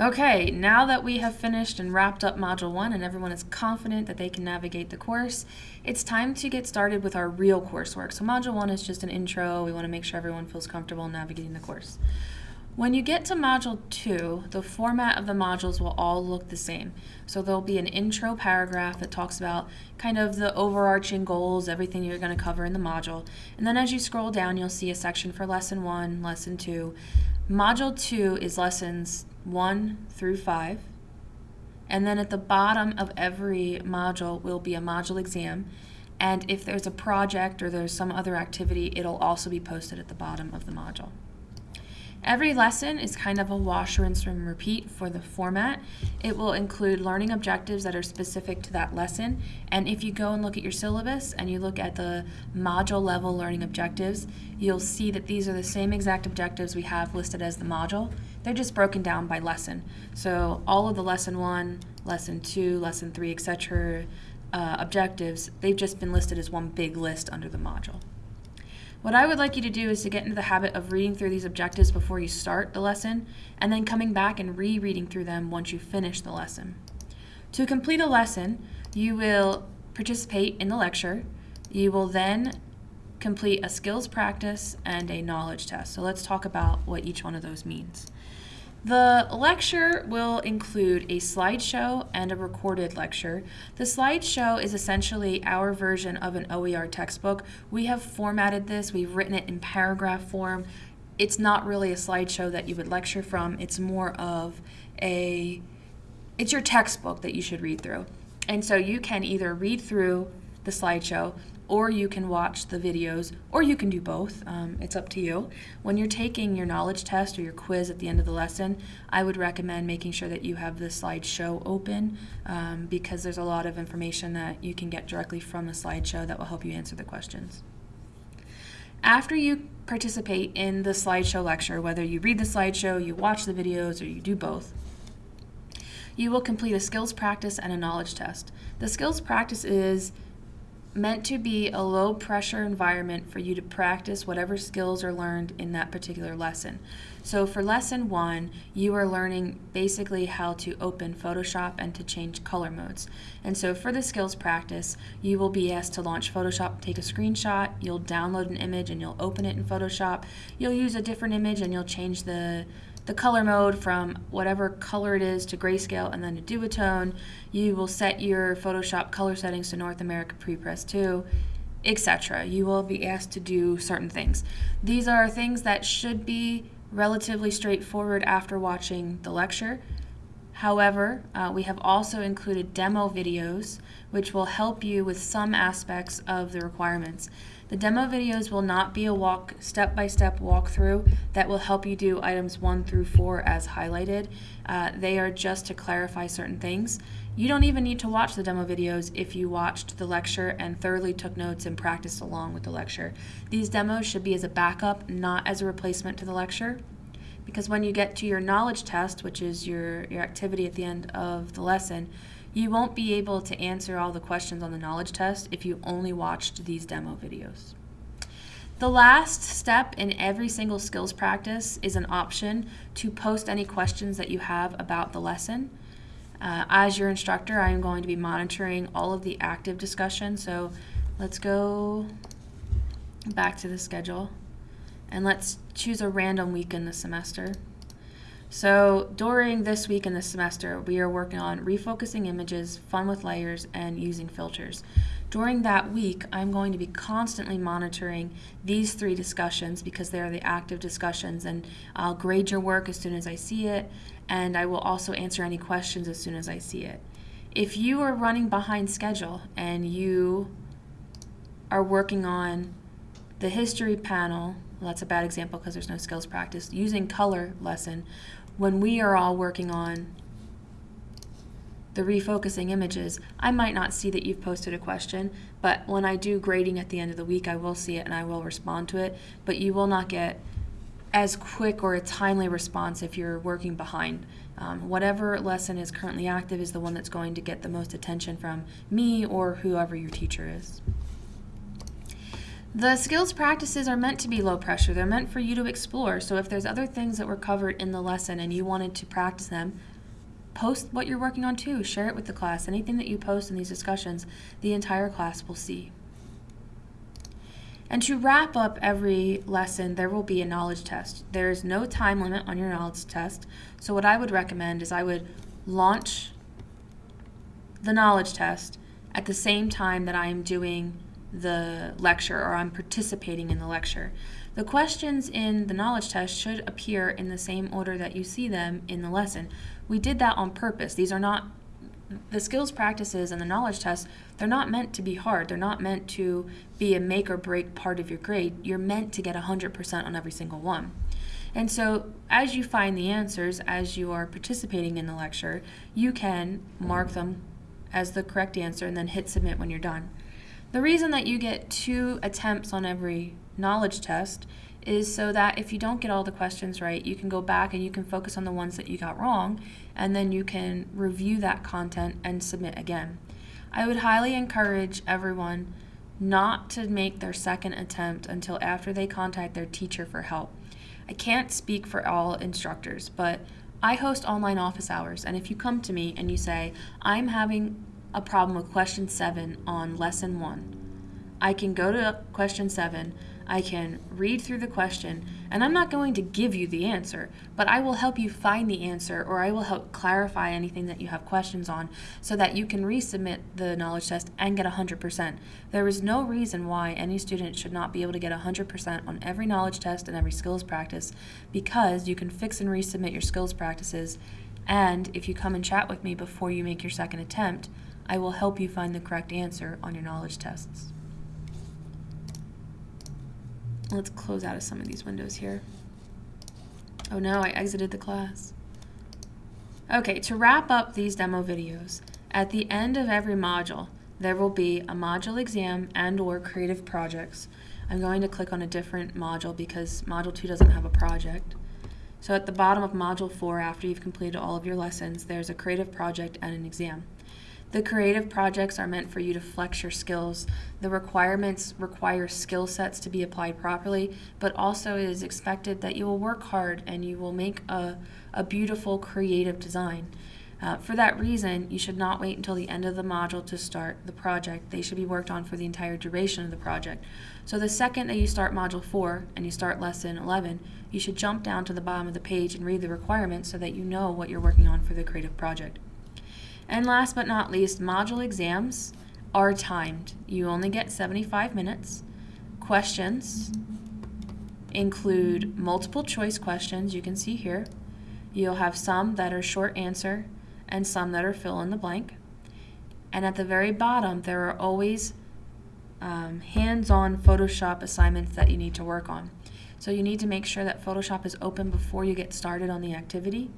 Okay, now that we have finished and wrapped up Module 1 and everyone is confident that they can navigate the course, it's time to get started with our real coursework. So Module 1 is just an intro. We want to make sure everyone feels comfortable navigating the course. When you get to Module 2, the format of the modules will all look the same. So there'll be an intro paragraph that talks about kind of the overarching goals, everything you're going to cover in the module. And then as you scroll down, you'll see a section for Lesson 1, Lesson 2. Module 2 is lessons 1 through 5. And then at the bottom of every module will be a module exam. And if there's a project or there's some other activity, it'll also be posted at the bottom of the module. Every lesson is kind of a wash, rinse, and repeat for the format. It will include learning objectives that are specific to that lesson. And if you go and look at your syllabus and you look at the module level learning objectives, you'll see that these are the same exact objectives we have listed as the module. They're just broken down by lesson. So all of the lesson one, lesson two, lesson three, etc. Uh, objectives, they've just been listed as one big list under the module. What I would like you to do is to get into the habit of reading through these objectives before you start the lesson, and then coming back and rereading through them once you finish the lesson. To complete a lesson, you will participate in the lecture. You will then complete a skills practice and a knowledge test. So let's talk about what each one of those means. The lecture will include a slideshow and a recorded lecture. The slideshow is essentially our version of an OER textbook. We have formatted this, we've written it in paragraph form. It's not really a slideshow that you would lecture from, it's more of a, it's your textbook that you should read through. And so you can either read through the slideshow or you can watch the videos, or you can do both. Um, it's up to you. When you're taking your knowledge test or your quiz at the end of the lesson, I would recommend making sure that you have the slideshow open um, because there's a lot of information that you can get directly from the slideshow that will help you answer the questions. After you participate in the slideshow lecture, whether you read the slideshow, you watch the videos, or you do both, you will complete a skills practice and a knowledge test. The skills practice is meant to be a low pressure environment for you to practice whatever skills are learned in that particular lesson. So for lesson one, you are learning basically how to open Photoshop and to change color modes. And so for the skills practice, you will be asked to launch Photoshop, take a screenshot, you'll download an image and you'll open it in Photoshop. You'll use a different image and you'll change the the color mode from whatever color it is to grayscale and then to duotone. You will set your Photoshop color settings to North America Prepress 2, etc. You will be asked to do certain things. These are things that should be relatively straightforward after watching the lecture. However, uh, we have also included demo videos which will help you with some aspects of the requirements. The demo videos will not be a walk step-by-step walkthrough that will help you do items 1 through 4 as highlighted. Uh, they are just to clarify certain things. You don't even need to watch the demo videos if you watched the lecture and thoroughly took notes and practiced along with the lecture. These demos should be as a backup, not as a replacement to the lecture because when you get to your knowledge test, which is your, your activity at the end of the lesson, you won't be able to answer all the questions on the knowledge test if you only watched these demo videos. The last step in every single skills practice is an option to post any questions that you have about the lesson. Uh, as your instructor, I am going to be monitoring all of the active discussion. So let's go back to the schedule and let's choose a random week in the semester. So during this week in the semester, we are working on refocusing images, fun with layers, and using filters. During that week, I'm going to be constantly monitoring these three discussions because they are the active discussions and I'll grade your work as soon as I see it and I will also answer any questions as soon as I see it. If you are running behind schedule and you are working on the history panel, well, that's a bad example because there's no skills practice, using color lesson, when we are all working on the refocusing images, I might not see that you've posted a question, but when I do grading at the end of the week, I will see it and I will respond to it, but you will not get as quick or a timely response if you're working behind. Um, whatever lesson is currently active is the one that's going to get the most attention from me or whoever your teacher is. The skills practices are meant to be low pressure. They're meant for you to explore. So if there's other things that were covered in the lesson and you wanted to practice them, post what you're working on too. Share it with the class. Anything that you post in these discussions, the entire class will see. And to wrap up every lesson, there will be a knowledge test. There is no time limit on your knowledge test. So what I would recommend is I would launch the knowledge test at the same time that I am doing the lecture or I'm participating in the lecture. The questions in the knowledge test should appear in the same order that you see them in the lesson. We did that on purpose. These are not the skills practices and the knowledge tests, they're not meant to be hard. They're not meant to be a make or break part of your grade. You're meant to get 100% on every single one. And so, as you find the answers, as you are participating in the lecture, you can mark them as the correct answer and then hit submit when you're done. The reason that you get two attempts on every knowledge test is so that if you don't get all the questions right, you can go back and you can focus on the ones that you got wrong, and then you can review that content and submit again. I would highly encourage everyone not to make their second attempt until after they contact their teacher for help. I can't speak for all instructors, but I host online office hours, and if you come to me and you say, I'm having a problem with question seven on lesson one. I can go to question seven, I can read through the question, and I'm not going to give you the answer, but I will help you find the answer or I will help clarify anything that you have questions on so that you can resubmit the knowledge test and get 100%. There is no reason why any student should not be able to get 100% on every knowledge test and every skills practice because you can fix and resubmit your skills practices. And if you come and chat with me before you make your second attempt, I will help you find the correct answer on your knowledge tests. Let's close out of some of these windows here. Oh no, I exited the class. Okay, to wrap up these demo videos, at the end of every module, there will be a module exam and or creative projects. I'm going to click on a different module because module 2 doesn't have a project. So at the bottom of module 4, after you've completed all of your lessons, there's a creative project and an exam. The creative projects are meant for you to flex your skills. The requirements require skill sets to be applied properly, but also it is expected that you will work hard and you will make a, a beautiful creative design. Uh, for that reason, you should not wait until the end of the module to start the project. They should be worked on for the entire duration of the project. So the second that you start Module 4 and you start Lesson 11, you should jump down to the bottom of the page and read the requirements so that you know what you're working on for the creative project. And last but not least, module exams are timed. You only get 75 minutes. Questions include multiple choice questions, you can see here. You'll have some that are short answer and some that are fill in the blank. And at the very bottom, there are always um, hands-on Photoshop assignments that you need to work on. So you need to make sure that Photoshop is open before you get started on the activity.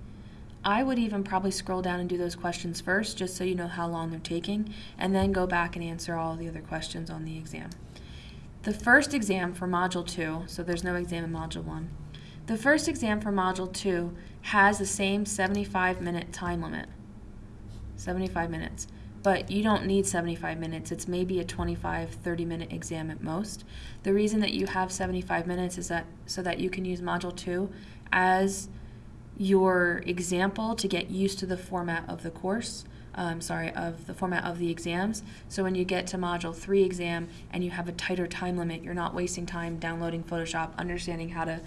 I would even probably scroll down and do those questions first just so you know how long they're taking and then go back and answer all the other questions on the exam. The first exam for Module 2, so there's no exam in Module 1, the first exam for Module 2 has the same 75 minute time limit. 75 minutes. But you don't need 75 minutes. It's maybe a 25, 30 minute exam at most. The reason that you have 75 minutes is that so that you can use Module 2 as your example to get used to the format of the course. Um, sorry, of the format of the exams. So when you get to Module 3 exam and you have a tighter time limit, you're not wasting time downloading Photoshop, understanding how to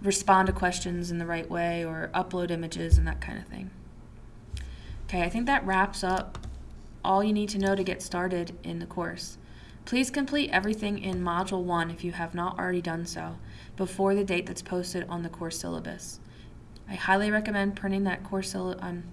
respond to questions in the right way or upload images and that kind of thing. Okay, I think that wraps up all you need to know to get started in the course. Please complete everything in Module 1 if you have not already done so before the date that's posted on the course syllabus. I highly recommend printing that course um,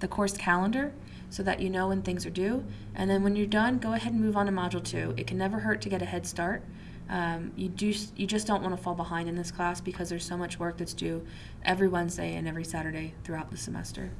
the course calendar so that you know when things are due. And then when you're done, go ahead and move on to Module 2. It can never hurt to get a head start. Um, you, do, you just don't want to fall behind in this class because there's so much work that's due every Wednesday and every Saturday throughout the semester.